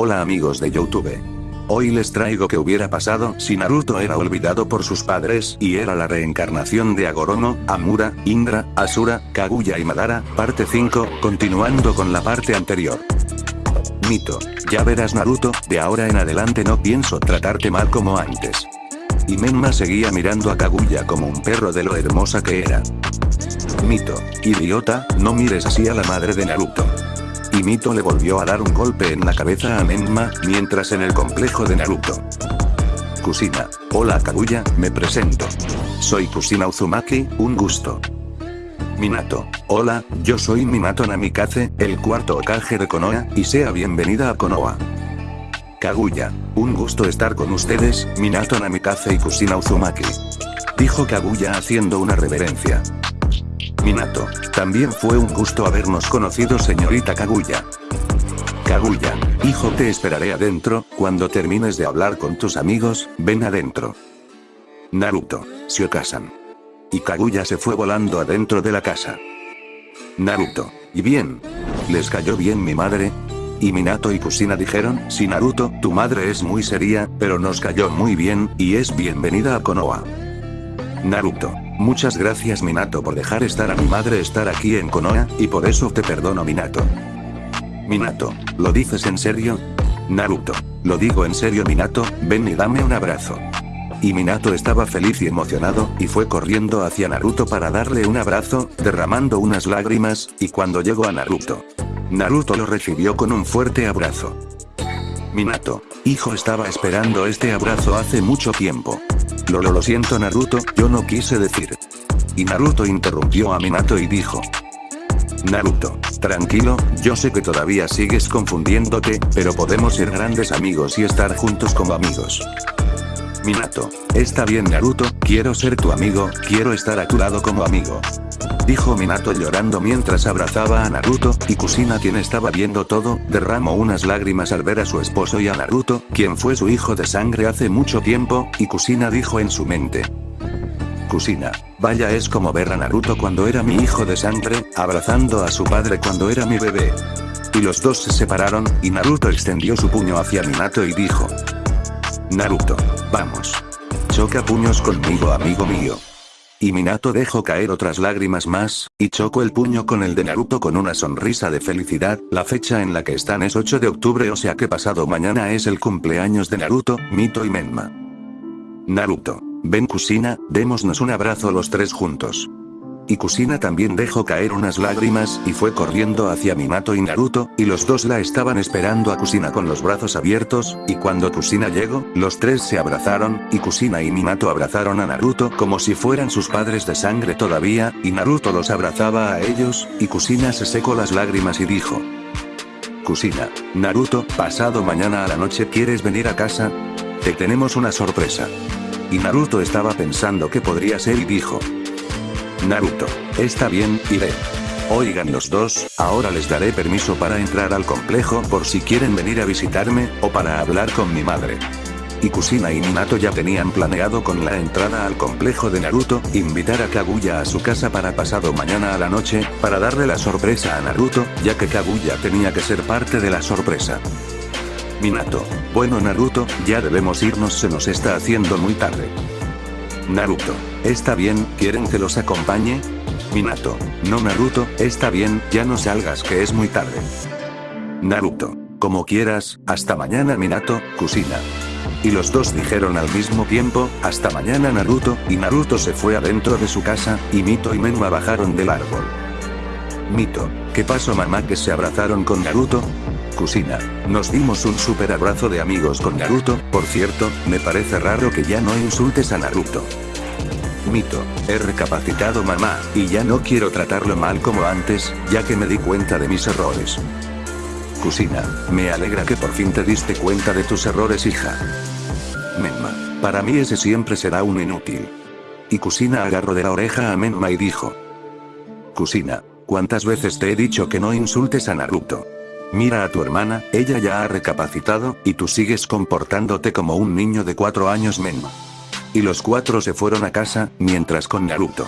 Hola amigos de Youtube. Hoy les traigo que hubiera pasado si Naruto era olvidado por sus padres y era la reencarnación de Agorono, Amura, Indra, Asura, Kaguya y Madara, parte 5, continuando con la parte anterior. Mito. Ya verás Naruto, de ahora en adelante no pienso tratarte mal como antes. Y Menma seguía mirando a Kaguya como un perro de lo hermosa que era. Mito. Idiota, no mires así a la madre de Naruto. Y Mito le volvió a dar un golpe en la cabeza a Menma, mientras en el complejo de Naruto. Kusina. Hola Kaguya, me presento. Soy Kusina Uzumaki, un gusto. Minato. Hola, yo soy Minato Namikaze, el cuarto Okage de Konoha, y sea bienvenida a Konoha. Kaguya. Un gusto estar con ustedes, Minato Namikaze y Kusina Uzumaki. Dijo Kaguya haciendo una reverencia. Minato. También fue un gusto habernos conocido señorita Kaguya. Kaguya. Hijo te esperaré adentro, cuando termines de hablar con tus amigos, ven adentro. Naruto. Shiokasan. Y Kaguya se fue volando adentro de la casa. Naruto. ¿Y bien? ¿Les cayó bien mi madre? Y Minato y Kusina dijeron, sí Naruto, tu madre es muy seria, pero nos cayó muy bien, y es bienvenida a Konoha. Naruto. Muchas gracias Minato por dejar estar a mi madre estar aquí en Konoha, y por eso te perdono Minato. Minato. ¿Lo dices en serio? Naruto. Lo digo en serio Minato, ven y dame un abrazo. Y Minato estaba feliz y emocionado, y fue corriendo hacia Naruto para darle un abrazo, derramando unas lágrimas, y cuando llegó a Naruto. Naruto lo recibió con un fuerte abrazo. Minato. Hijo estaba esperando este abrazo hace mucho tiempo. Lo, lo, lo siento Naruto, yo no quise decir. Y Naruto interrumpió a Minato y dijo. Naruto, tranquilo, yo sé que todavía sigues confundiéndote, pero podemos ser grandes amigos y estar juntos como amigos. Minato, está bien Naruto, quiero ser tu amigo, quiero estar a tu lado como amigo. Dijo Minato llorando mientras abrazaba a Naruto, y Kusina quien estaba viendo todo, derramó unas lágrimas al ver a su esposo y a Naruto, quien fue su hijo de sangre hace mucho tiempo, y Kusina dijo en su mente. Kusina, vaya es como ver a Naruto cuando era mi hijo de sangre, abrazando a su padre cuando era mi bebé. Y los dos se separaron, y Naruto extendió su puño hacia Minato y dijo. Naruto, vamos. Choca puños conmigo amigo mío. Y Minato dejó caer otras lágrimas más, y chocó el puño con el de Naruto con una sonrisa de felicidad, la fecha en la que están es 8 de octubre o sea que pasado mañana es el cumpleaños de Naruto, Mito y Menma. Naruto. Ven Kusina, démosnos un abrazo los tres juntos. Y Kusina también dejó caer unas lágrimas y fue corriendo hacia Minato y Naruto, y los dos la estaban esperando a Kusina con los brazos abiertos, y cuando Kusina llegó, los tres se abrazaron, y Kusina y Minato abrazaron a Naruto como si fueran sus padres de sangre todavía, y Naruto los abrazaba a ellos, y Kusina se secó las lágrimas y dijo. Kusina, Naruto, pasado mañana a la noche ¿quieres venir a casa? Te tenemos una sorpresa. Y Naruto estaba pensando qué podría ser y dijo. Naruto. Está bien, iré. Oigan los dos, ahora les daré permiso para entrar al complejo por si quieren venir a visitarme, o para hablar con mi madre. Y Kusina y Minato ya tenían planeado con la entrada al complejo de Naruto, invitar a Kaguya a su casa para pasado mañana a la noche, para darle la sorpresa a Naruto, ya que Kaguya tenía que ser parte de la sorpresa. Minato. Bueno Naruto, ya debemos irnos se nos está haciendo muy tarde. Naruto. Está bien, ¿quieren que los acompañe? Minato. No Naruto, está bien, ya no salgas que es muy tarde. Naruto. Como quieras, hasta mañana Minato, Kusina. Y los dos dijeron al mismo tiempo, hasta mañana Naruto, y Naruto se fue adentro de su casa, y Mito y Menma bajaron del árbol. Mito. ¿Qué pasó mamá que se abrazaron con Naruto? Kusina. Nos dimos un super abrazo de amigos con Naruto, por cierto, me parece raro que ya no insultes a Naruto. Mito, he recapacitado mamá, y ya no quiero tratarlo mal como antes, ya que me di cuenta de mis errores. Kusina, me alegra que por fin te diste cuenta de tus errores hija. Menma, para mí ese siempre será un inútil. Y Kusina agarró de la oreja a Menma y dijo. Kusina, ¿cuántas veces te he dicho que no insultes a Naruto? Mira a tu hermana, ella ya ha recapacitado, y tú sigues comportándote como un niño de cuatro años Menma. Y los cuatro se fueron a casa, mientras con Naruto.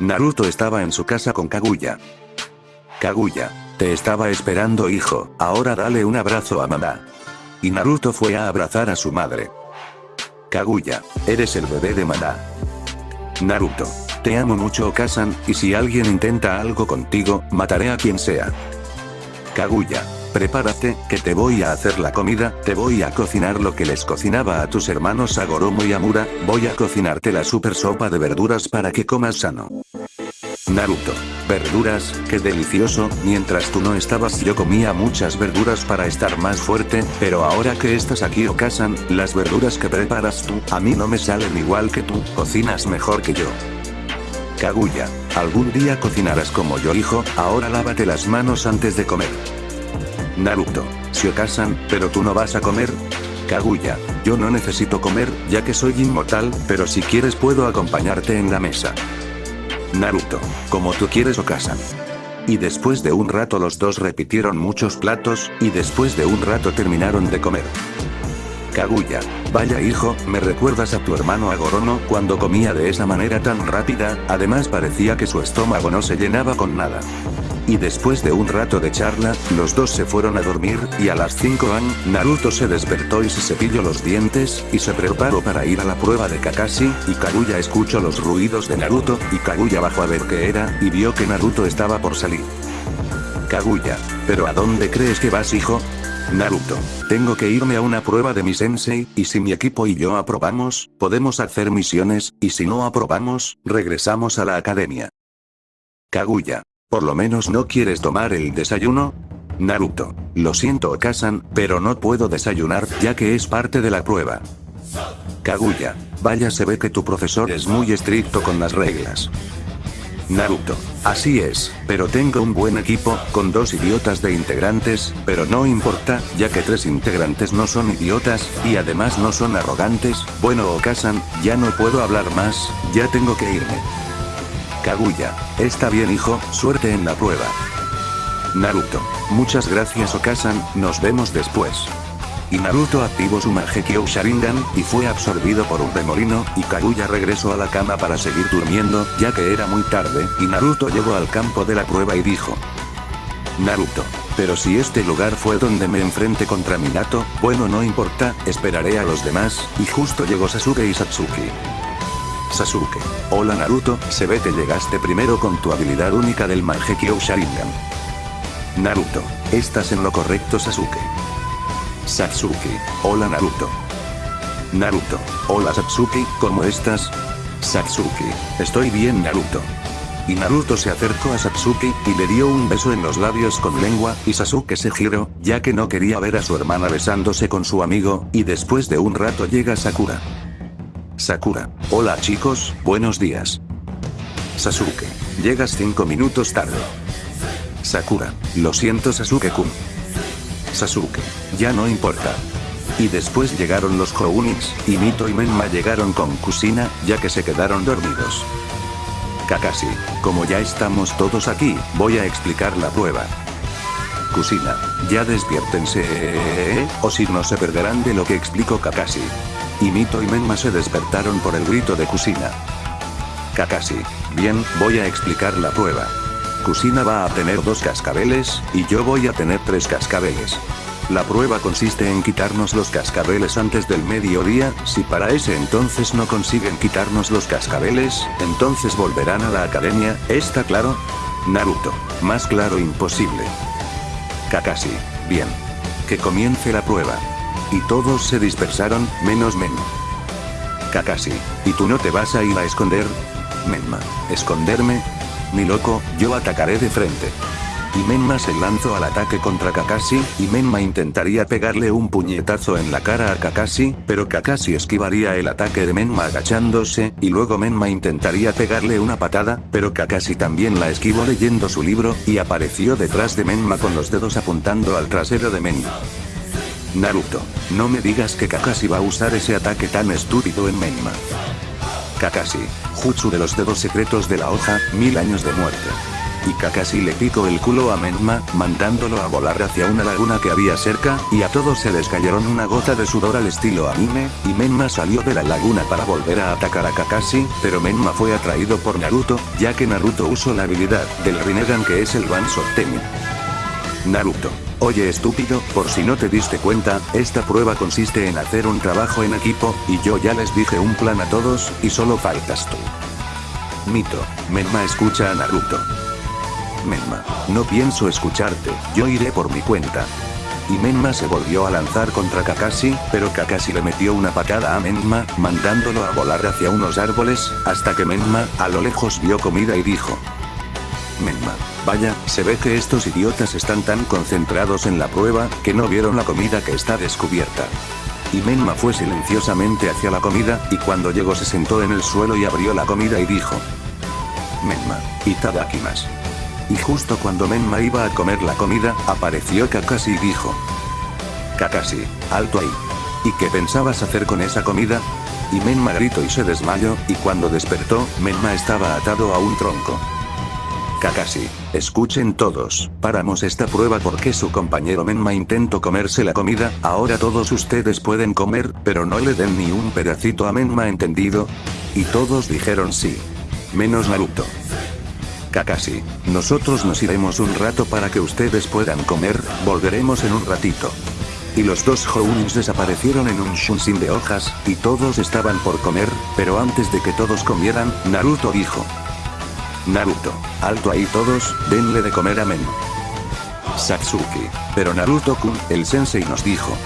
Naruto estaba en su casa con Kaguya. Kaguya. Te estaba esperando hijo, ahora dale un abrazo a mamá. Y Naruto fue a abrazar a su madre. Kaguya, eres el bebé de Madá. Naruto. Te amo mucho Okasan, y si alguien intenta algo contigo, mataré a quien sea. Kaguya. Prepárate, que te voy a hacer la comida, te voy a cocinar lo que les cocinaba a tus hermanos Agoromo y Amura, voy a cocinarte la super sopa de verduras para que comas sano. Naruto. Verduras, qué delicioso, mientras tú no estabas yo comía muchas verduras para estar más fuerte, pero ahora que estás aquí Okasan, las verduras que preparas tú, a mí no me salen igual que tú, cocinas mejor que yo. Kaguya, algún día cocinarás como yo hijo, ahora lávate las manos antes de comer. Naruto, si Okasan, pero tú no vas a comer, Kaguya, yo no necesito comer, ya que soy inmortal, pero si quieres puedo acompañarte en la mesa. Naruto, como tú quieres Okasan. Y después de un rato los dos repitieron muchos platos, y después de un rato terminaron de comer. Kaguya, vaya hijo, me recuerdas a tu hermano Agorono cuando comía de esa manera tan rápida, además parecía que su estómago no se llenaba con nada. Y después de un rato de charla, los dos se fueron a dormir, y a las 5 am, Naruto se despertó y se cepilló los dientes, y se preparó para ir a la prueba de Kakashi, y Kaguya escuchó los ruidos de Naruto, y Kaguya bajó a ver qué era, y vio que Naruto estaba por salir. Kaguya, ¿pero a dónde crees que vas hijo? Naruto, tengo que irme a una prueba de mi sensei, y si mi equipo y yo aprobamos, podemos hacer misiones, y si no aprobamos, regresamos a la academia. Kaguya, ¿Por lo menos no quieres tomar el desayuno? Naruto. Lo siento Okasan, pero no puedo desayunar, ya que es parte de la prueba. Kaguya. Vaya se ve que tu profesor es muy estricto con las reglas. Naruto. Así es, pero tengo un buen equipo, con dos idiotas de integrantes, pero no importa, ya que tres integrantes no son idiotas, y además no son arrogantes, bueno Okasan, ya no puedo hablar más, ya tengo que irme. Kaguya. Está bien hijo, suerte en la prueba. Naruto. Muchas gracias Okasan, nos vemos después. Y Naruto activó su Mangekyou Sharingan, y fue absorbido por un remolino, y Kaguya regresó a la cama para seguir durmiendo, ya que era muy tarde, y Naruto llegó al campo de la prueba y dijo. Naruto. Pero si este lugar fue donde me enfrenté contra Minato, bueno no importa, esperaré a los demás, y justo llegó Sasuke y Satsuki. Sasuke. Hola Naruto, se ve que llegaste primero con tu habilidad única del Mangekyou Sharingan. Naruto. Estás en lo correcto Sasuke. Satsuki. Hola Naruto. Naruto. Hola Satsuki, ¿cómo estás? Satsuki. Estoy bien Naruto. Y Naruto se acercó a Satsuki, y le dio un beso en los labios con lengua, y Sasuke se giró, ya que no quería ver a su hermana besándose con su amigo, y después de un rato llega Sakura. Sakura. Hola chicos, buenos días. Sasuke. Llegas 5 minutos tarde. Sakura. Lo siento Sasuke-kun. Sasuke. Ya no importa. Y después llegaron los Kounits, y Mito y Menma llegaron con Kusina, ya que se quedaron dormidos. Kakashi. Como ya estamos todos aquí, voy a explicar la prueba. Kusina. Ya despiértense, o si no se perderán de lo que explico Kakashi. Y Mito y Menma se despertaron por el grito de Kusina. Kakashi. Bien, voy a explicar la prueba. Kusina va a tener dos cascabeles, y yo voy a tener tres cascabeles. La prueba consiste en quitarnos los cascabeles antes del mediodía, si para ese entonces no consiguen quitarnos los cascabeles, entonces volverán a la academia, ¿está claro? Naruto. Más claro imposible. Kakashi. Bien. Que comience la prueba. Y todos se dispersaron, menos Menma. Kakashi. ¿Y tú no te vas a ir a esconder? Menma. ¿Esconderme? Ni loco, yo atacaré de frente. Y Menma se lanzó al ataque contra Kakashi, y Menma intentaría pegarle un puñetazo en la cara a Kakashi, pero Kakashi esquivaría el ataque de Menma agachándose, y luego Menma intentaría pegarle una patada, pero Kakashi también la esquivó leyendo su libro, y apareció detrás de Menma con los dedos apuntando al trasero de Menma. Naruto, no me digas que Kakashi va a usar ese ataque tan estúpido en Menma. Kakashi, Jutsu de los dedos secretos de la hoja, mil años de muerte. Y Kakashi le picó el culo a Menma, mandándolo a volar hacia una laguna que había cerca, y a todos se les cayeron una gota de sudor al estilo anime, y Menma salió de la laguna para volver a atacar a Kakashi, pero Menma fue atraído por Naruto, ya que Naruto usó la habilidad del Rinnegan que es el Banso Temi. Naruto. Oye estúpido, por si no te diste cuenta, esta prueba consiste en hacer un trabajo en equipo, y yo ya les dije un plan a todos, y solo faltas tú. Mito. Menma escucha a Naruto. Menma. No pienso escucharte, yo iré por mi cuenta. Y Menma se volvió a lanzar contra Kakashi, pero Kakashi le metió una patada a Menma, mandándolo a volar hacia unos árboles, hasta que Menma, a lo lejos vio comida y dijo. Menma. Vaya, se ve que estos idiotas están tan concentrados en la prueba, que no vieron la comida que está descubierta. Y Menma fue silenciosamente hacia la comida, y cuando llegó se sentó en el suelo y abrió la comida y dijo. Menma, Itadakimas. Y justo cuando Menma iba a comer la comida, apareció Kakashi y dijo. Kakashi, alto ahí. ¿Y qué pensabas hacer con esa comida? Y Menma gritó y se desmayó, y cuando despertó, Menma estaba atado a un tronco. Kakashi, escuchen todos, paramos esta prueba porque su compañero Menma intentó comerse la comida, ahora todos ustedes pueden comer, pero no le den ni un pedacito a Menma entendido. Y todos dijeron sí. Menos Naruto. Kakashi, nosotros nos iremos un rato para que ustedes puedan comer, volveremos en un ratito. Y los dos Hounins desaparecieron en un Shunshin de hojas, y todos estaban por comer, pero antes de que todos comieran, Naruto dijo. Naruto, alto ahí todos, denle de comer a Men. Satsuki, pero Naruto-kun, el sensei nos dijo.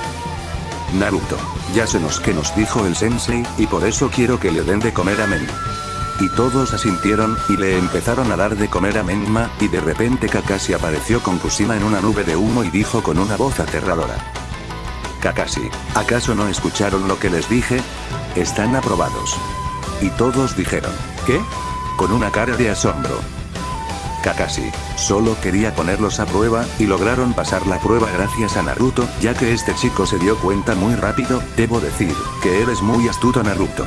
Naruto, ya sé nos que nos dijo el sensei, y por eso quiero que le den de comer a Men. Y todos asintieron, y le empezaron a dar de comer a Menma, y de repente Kakashi apareció con Kusima en una nube de humo y dijo con una voz aterradora. Kakashi, ¿acaso no escucharon lo que les dije? Están aprobados. Y todos dijeron, ¿qué? Con una cara de asombro. Kakashi, solo quería ponerlos a prueba, y lograron pasar la prueba gracias a Naruto, ya que este chico se dio cuenta muy rápido, debo decir, que eres muy astuto Naruto.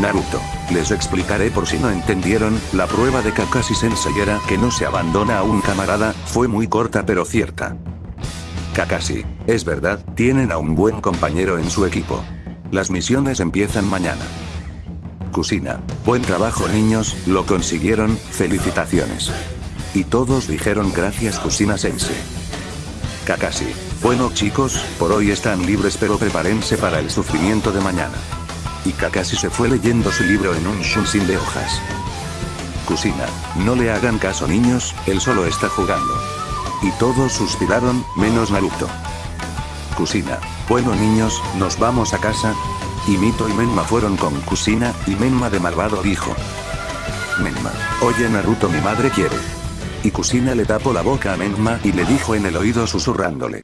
Naruto. Les explicaré por si no entendieron, la prueba de Kakashi Sensei era que no se abandona a un camarada, fue muy corta pero cierta. Kakashi, es verdad, tienen a un buen compañero en su equipo. Las misiones empiezan mañana. Kusina, buen trabajo niños, lo consiguieron, felicitaciones. Y todos dijeron gracias Kusina Sensei. Kakashi, bueno chicos, por hoy están libres pero prepárense para el sufrimiento de mañana. Y Kakashi se fue leyendo su libro en un shunshin de hojas. Kusina, no le hagan caso niños, él solo está jugando. Y todos suspiraron, menos Naruto. Kusina, bueno niños, nos vamos a casa. Y Mito y Menma fueron con Kusina, y Menma de malvado dijo. Menma, oye Naruto mi madre quiere. Y Kusina le tapó la boca a Menma y le dijo en el oído susurrándole.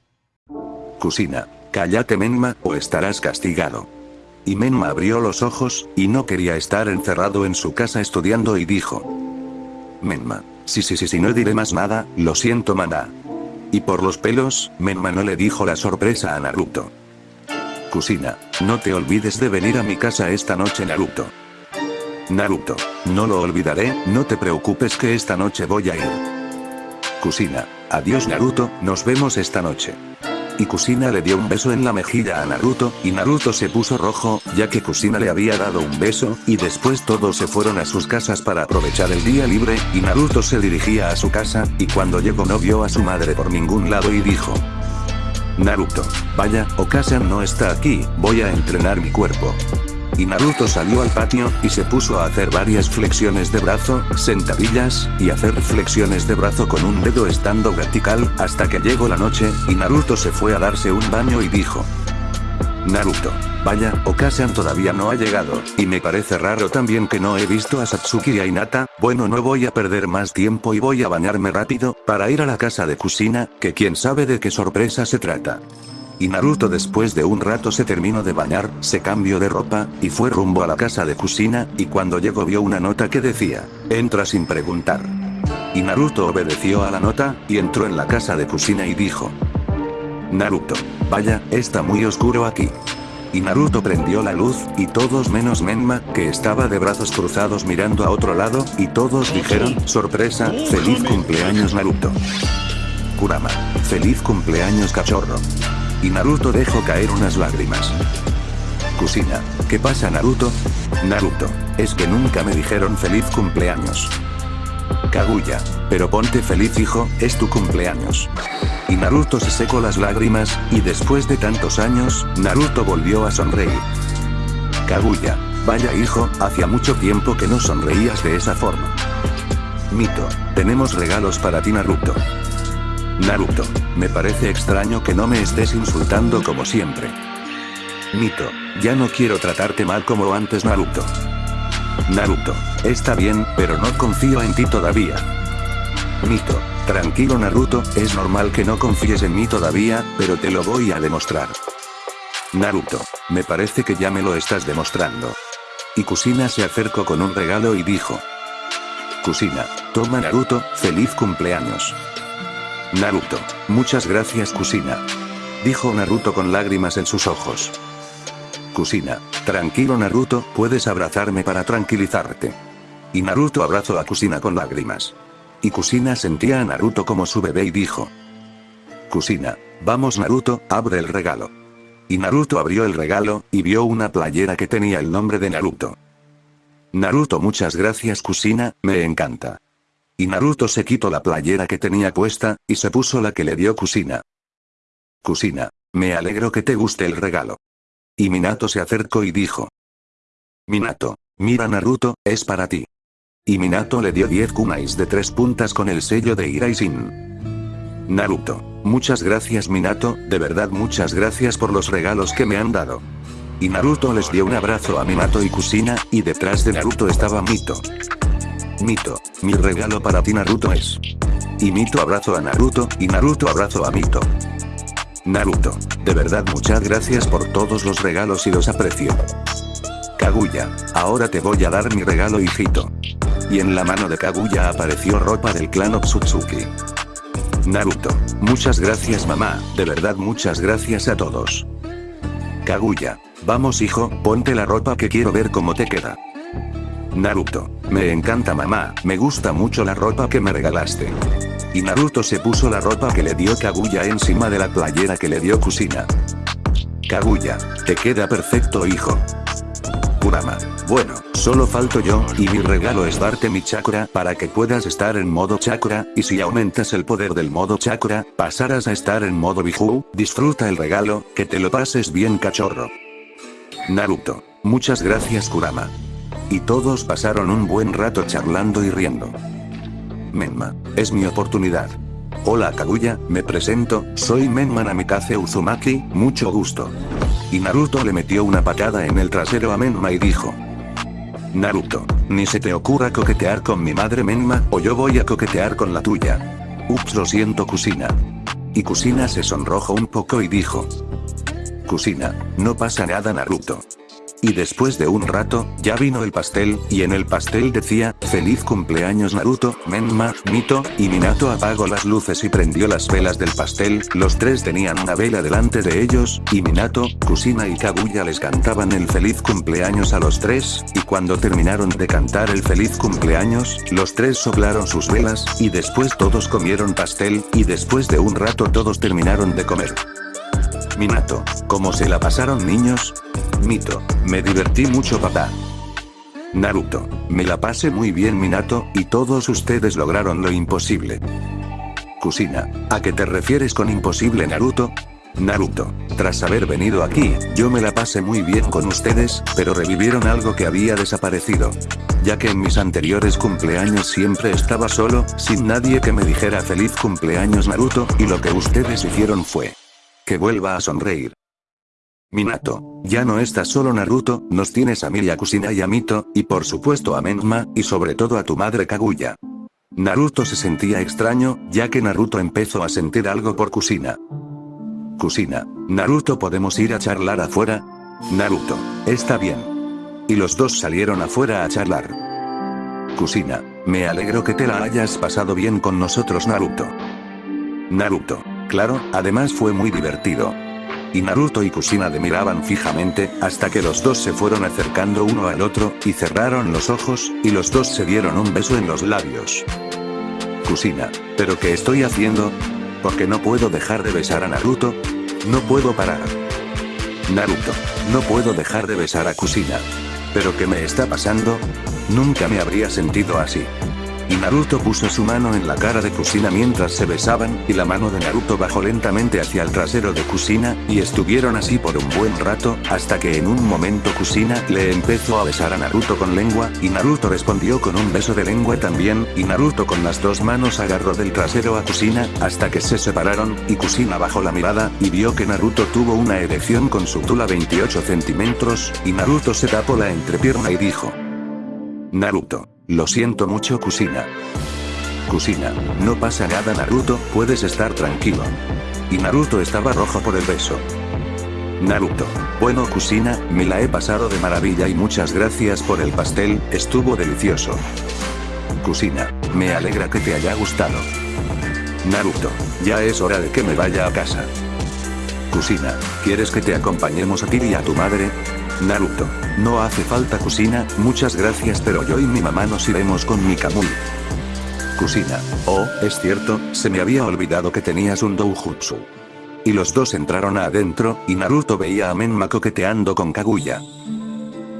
Kusina, cállate Menma o estarás castigado. Y Menma abrió los ojos, y no quería estar encerrado en su casa estudiando y dijo. Menma, sí sí sí sí no diré más nada, lo siento maná. Y por los pelos, Menma no le dijo la sorpresa a Naruto. Kusina, no te olvides de venir a mi casa esta noche Naruto. Naruto, no lo olvidaré, no te preocupes que esta noche voy a ir. Kusina, adiós Naruto, nos vemos esta noche. Y Kusina le dio un beso en la mejilla a Naruto, y Naruto se puso rojo, ya que Kusina le había dado un beso, y después todos se fueron a sus casas para aprovechar el día libre, y Naruto se dirigía a su casa, y cuando llegó no vio a su madre por ningún lado y dijo. Naruto, vaya, Okasan no está aquí, voy a entrenar mi cuerpo. Y Naruto salió al patio, y se puso a hacer varias flexiones de brazo, sentadillas, y hacer flexiones de brazo con un dedo estando vertical, hasta que llegó la noche, y Naruto se fue a darse un baño y dijo. Naruto. Vaya, Okasan todavía no ha llegado, y me parece raro también que no he visto a Satsuki y a Hinata, bueno no voy a perder más tiempo y voy a bañarme rápido, para ir a la casa de Kusina, que quién sabe de qué sorpresa se trata. Y Naruto después de un rato se terminó de bañar, se cambió de ropa, y fue rumbo a la casa de Kusina, y cuando llegó vio una nota que decía, entra sin preguntar. Y Naruto obedeció a la nota, y entró en la casa de Kusina y dijo. Naruto. Vaya, está muy oscuro aquí. Y Naruto prendió la luz, y todos menos Menma, que estaba de brazos cruzados mirando a otro lado, y todos dijeron, sorpresa, feliz cumpleaños Naruto. Kurama. Feliz cumpleaños cachorro. Y Naruto dejó caer unas lágrimas. Kusina. ¿Qué pasa Naruto? Naruto. Es que nunca me dijeron feliz cumpleaños. Kaguya. Pero ponte feliz hijo, es tu cumpleaños. Y Naruto se secó las lágrimas, y después de tantos años, Naruto volvió a sonreír. Kaguya. Vaya hijo, hacía mucho tiempo que no sonreías de esa forma. Mito. Tenemos regalos para ti Naruto. Naruto. Me parece extraño que no me estés insultando como siempre. Mito. Ya no quiero tratarte mal como antes Naruto. Naruto. Está bien, pero no confío en ti todavía. Mito. Tranquilo Naruto, es normal que no confíes en mí todavía, pero te lo voy a demostrar. Naruto. Me parece que ya me lo estás demostrando. Y Kusina se acercó con un regalo y dijo. Kusina. Toma Naruto, feliz cumpleaños. Naruto. Muchas gracias Kusina. Dijo Naruto con lágrimas en sus ojos. Kusina. Tranquilo Naruto, puedes abrazarme para tranquilizarte. Y Naruto abrazó a Kusina con lágrimas. Y Kusina sentía a Naruto como su bebé y dijo. Kusina. Vamos Naruto, abre el regalo. Y Naruto abrió el regalo, y vio una playera que tenía el nombre de Naruto. Naruto muchas gracias Kusina, me encanta. Y Naruto se quitó la playera que tenía puesta, y se puso la que le dio Kusina. Kusina. Me alegro que te guste el regalo. Y Minato se acercó y dijo. Minato. Mira Naruto, es para ti. Y Minato le dio 10 kunais de tres puntas con el sello de Iraisin. Naruto. Muchas gracias Minato, de verdad muchas gracias por los regalos que me han dado. Y Naruto les dio un abrazo a Minato y Kusina, y detrás de Naruto estaba Mito. Mito, mi regalo para ti Naruto es. Y Mito abrazo a Naruto, y Naruto abrazo a Mito. Naruto, de verdad muchas gracias por todos los regalos y los aprecio. Kaguya, ahora te voy a dar mi regalo hijito. Y en la mano de Kaguya apareció ropa del clan Otsutsuki. Naruto, muchas gracias mamá, de verdad muchas gracias a todos. Kaguya, vamos hijo, ponte la ropa que quiero ver cómo te queda. Naruto, me encanta mamá, me gusta mucho la ropa que me regalaste. Y Naruto se puso la ropa que le dio Kaguya encima de la playera que le dio Kusina. Kaguya, te queda perfecto hijo. Kurama, bueno, solo falto yo, y mi regalo es darte mi chakra para que puedas estar en modo chakra, y si aumentas el poder del modo chakra, pasarás a estar en modo Biju, disfruta el regalo, que te lo pases bien cachorro. Naruto, muchas gracias Kurama. Y todos pasaron un buen rato charlando y riendo. Menma, es mi oportunidad. Hola Kaguya, me presento, soy Menma Namikaze Uzumaki, mucho gusto. Y Naruto le metió una patada en el trasero a Menma y dijo. Naruto, ni se te ocurra coquetear con mi madre Menma, o yo voy a coquetear con la tuya. Ups lo siento Kusina. Y Kusina se sonrojó un poco y dijo. Kusina, no pasa nada Naruto. Y después de un rato, ya vino el pastel, y en el pastel decía, feliz cumpleaños Naruto, Menma, Mito, y Minato apagó las luces y prendió las velas del pastel, los tres tenían una vela delante de ellos, y Minato, Kusina y Kaguya les cantaban el feliz cumpleaños a los tres, y cuando terminaron de cantar el feliz cumpleaños, los tres soplaron sus velas, y después todos comieron pastel, y después de un rato todos terminaron de comer. Minato, ¿cómo se la pasaron niños? Mito, me divertí mucho papá. Naruto, me la pasé muy bien Minato, y todos ustedes lograron lo imposible. Kusina, ¿a qué te refieres con imposible Naruto? Naruto, tras haber venido aquí, yo me la pasé muy bien con ustedes, pero revivieron algo que había desaparecido. Ya que en mis anteriores cumpleaños siempre estaba solo, sin nadie que me dijera feliz cumpleaños Naruto, y lo que ustedes hicieron fue que vuelva a sonreír. Minato, ya no estás solo Naruto, nos tienes a mí a Kusina y a Mito, y por supuesto a Menma, y sobre todo a tu madre Kaguya. Naruto se sentía extraño, ya que Naruto empezó a sentir algo por Kusina. Kusina, Naruto podemos ir a charlar afuera? Naruto, está bien. Y los dos salieron afuera a charlar. Kusina, me alegro que te la hayas pasado bien con nosotros Naruto. Naruto, claro, además fue muy divertido. Y Naruto y Kusina le miraban fijamente, hasta que los dos se fueron acercando uno al otro, y cerraron los ojos, y los dos se dieron un beso en los labios. Kusina, ¿pero qué estoy haciendo? Porque no puedo dejar de besar a Naruto? No puedo parar. Naruto, no puedo dejar de besar a Kusina. ¿Pero qué me está pasando? Nunca me habría sentido así. Y Naruto puso su mano en la cara de Kusina mientras se besaban, y la mano de Naruto bajó lentamente hacia el trasero de Kusina, y estuvieron así por un buen rato, hasta que en un momento Kusina le empezó a besar a Naruto con lengua, y Naruto respondió con un beso de lengua también, y Naruto con las dos manos agarró del trasero a Kusina, hasta que se separaron, y Kusina bajó la mirada, y vio que Naruto tuvo una erección con su tula 28 centímetros, y Naruto se tapó la entrepierna y dijo. Naruto. Lo siento mucho Kusina. Kusina, no pasa nada Naruto, puedes estar tranquilo. Y Naruto estaba rojo por el beso. Naruto. Bueno Kusina, me la he pasado de maravilla y muchas gracias por el pastel, estuvo delicioso. Kusina. Me alegra que te haya gustado. Naruto. Ya es hora de que me vaya a casa. Kusina. ¿Quieres que te acompañemos a ti y a tu madre? Naruto. No hace falta Kusina, muchas gracias pero yo y mi mamá nos iremos con mi Kamui. Kusina. Oh, es cierto, se me había olvidado que tenías un doujutsu. Y los dos entraron adentro, y Naruto veía a Menma coqueteando con Kaguya.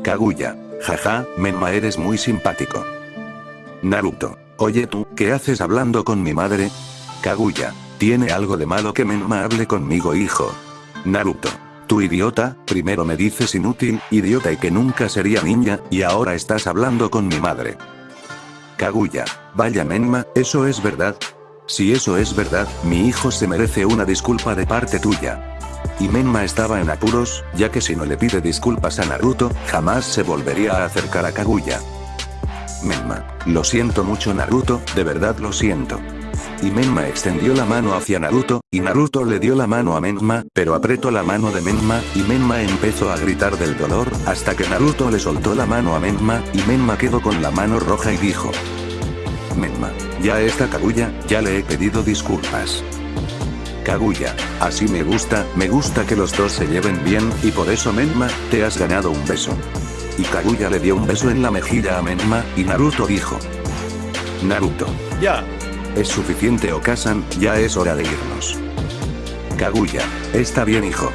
Kaguya. Jaja, Menma eres muy simpático. Naruto. Oye tú, ¿qué haces hablando con mi madre? Kaguya. ¿Tiene algo de malo que Menma hable conmigo hijo? Naruto. Tú idiota, primero me dices inútil, idiota y que nunca sería niña, y ahora estás hablando con mi madre. Kaguya. Vaya Menma, ¿eso es verdad? Si eso es verdad, mi hijo se merece una disculpa de parte tuya. Y Menma estaba en apuros, ya que si no le pide disculpas a Naruto, jamás se volvería a acercar a Kaguya. Menma. Lo siento mucho Naruto, de verdad lo siento y Menma extendió la mano hacia Naruto, y Naruto le dio la mano a Menma, pero apretó la mano de Menma, y Menma empezó a gritar del dolor, hasta que Naruto le soltó la mano a Menma, y Menma quedó con la mano roja y dijo. Menma, ya está Kaguya, ya le he pedido disculpas. Kaguya, así me gusta, me gusta que los dos se lleven bien, y por eso Menma, te has ganado un beso. Y Kaguya le dio un beso en la mejilla a Menma, y Naruto dijo. Naruto. Ya, es suficiente Okasan, ya es hora de irnos. Kaguya. Está bien hijo.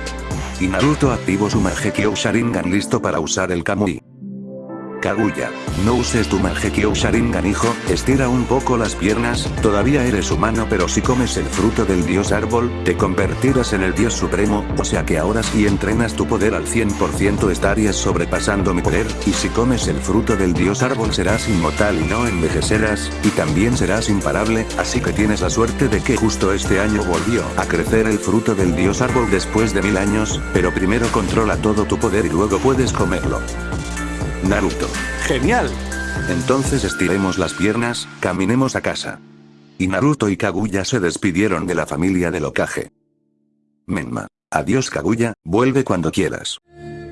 Y Naruto activó su Mangekyo Sharingan listo para usar el Kamui. Kaguya. No uses tu Mangekyo Sharingan hijo, estira un poco las piernas, todavía eres humano pero si comes el fruto del dios árbol, te convertirás en el dios supremo, o sea que ahora si entrenas tu poder al 100% estarías sobrepasando mi poder, y si comes el fruto del dios árbol serás inmortal y no envejecerás, y también serás imparable, así que tienes la suerte de que justo este año volvió a crecer el fruto del dios árbol después de mil años, pero primero controla todo tu poder y luego puedes comerlo. Naruto. Genial. Entonces estiremos las piernas, caminemos a casa. Y Naruto y Kaguya se despidieron de la familia del Okage. Menma. Adiós Kaguya, vuelve cuando quieras.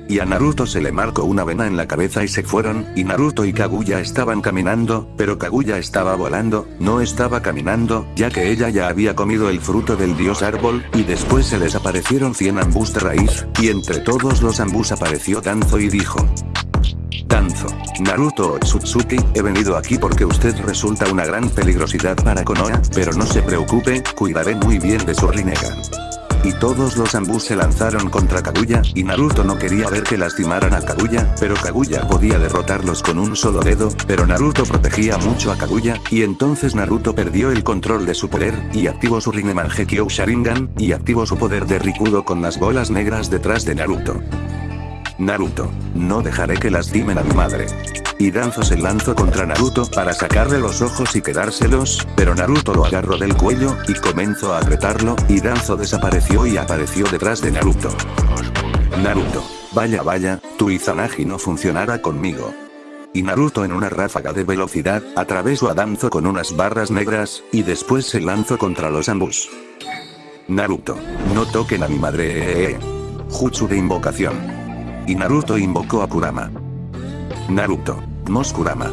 Y a Naruto se le marcó una vena en la cabeza y se fueron, y Naruto y Kaguya estaban caminando, pero Kaguya estaba volando, no estaba caminando, ya que ella ya había comido el fruto del dios árbol, y después se les aparecieron 100 ambús de raíz, y entre todos los ambús apareció Danzo y dijo. Danzo. Naruto Otsutsuki, he venido aquí porque usted resulta una gran peligrosidad para Konoha, pero no se preocupe, cuidaré muy bien de su Rinnegan. Y todos los ambus se lanzaron contra Kaguya, y Naruto no quería ver que lastimaran a Kaguya, pero Kaguya podía derrotarlos con un solo dedo, pero Naruto protegía mucho a Kaguya, y entonces Naruto perdió el control de su poder, y activó su Rinnegan Gekyo Sharingan, y activó su poder de Rikudo con las bolas negras detrás de Naruto. Naruto. No dejaré que lastimen a mi madre. Y Danzo se lanzó contra Naruto para sacarle los ojos y quedárselos, pero Naruto lo agarró del cuello, y comenzó a apretarlo, y Danzo desapareció y apareció detrás de Naruto. Naruto. Vaya vaya, tu Izanagi no funcionará conmigo. Y Naruto en una ráfaga de velocidad, atravesó a Danzo con unas barras negras, y después se lanzó contra los ambos. Naruto. No toquen a mi madre. Jutsu de invocación y Naruto invocó a Kurama. Naruto. Moskurama.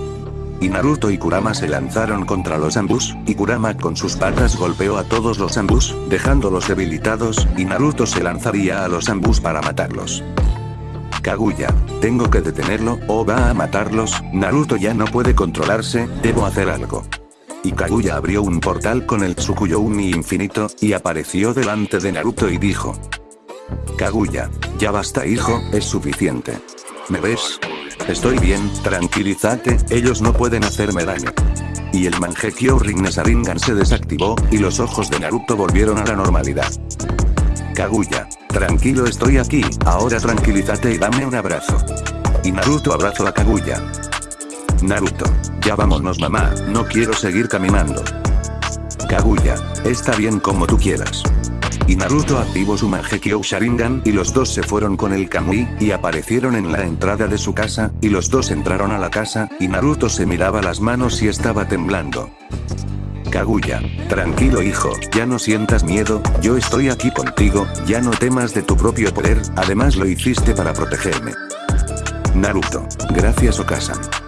Y Naruto y Kurama se lanzaron contra los ambus, y Kurama con sus patas golpeó a todos los ambus, dejándolos debilitados, y Naruto se lanzaría a los ambus para matarlos. Kaguya, tengo que detenerlo, o va a matarlos, Naruto ya no puede controlarse, debo hacer algo. Y Kaguya abrió un portal con el Tsukuyo Umi infinito, y apareció delante de Naruto y dijo, Kaguya. Ya basta hijo, es suficiente. ¿Me ves? Estoy bien, tranquilízate, ellos no pueden hacerme daño. y el Mangekyo Rinne Sharingan se desactivó, y los ojos de Naruto volvieron a la normalidad. Kaguya. Tranquilo estoy aquí, ahora tranquilízate y dame un abrazo. Y Naruto abrazó a Kaguya. Naruto. Ya vámonos mamá, no quiero seguir caminando. Kaguya. Está bien como tú quieras. Y Naruto activó su Mangekyo Sharingan y los dos se fueron con el Kamui, y aparecieron en la entrada de su casa, y los dos entraron a la casa, y Naruto se miraba las manos y estaba temblando. Kaguya. Tranquilo hijo, ya no sientas miedo, yo estoy aquí contigo, ya no temas de tu propio poder, además lo hiciste para protegerme. Naruto. Gracias Okasan.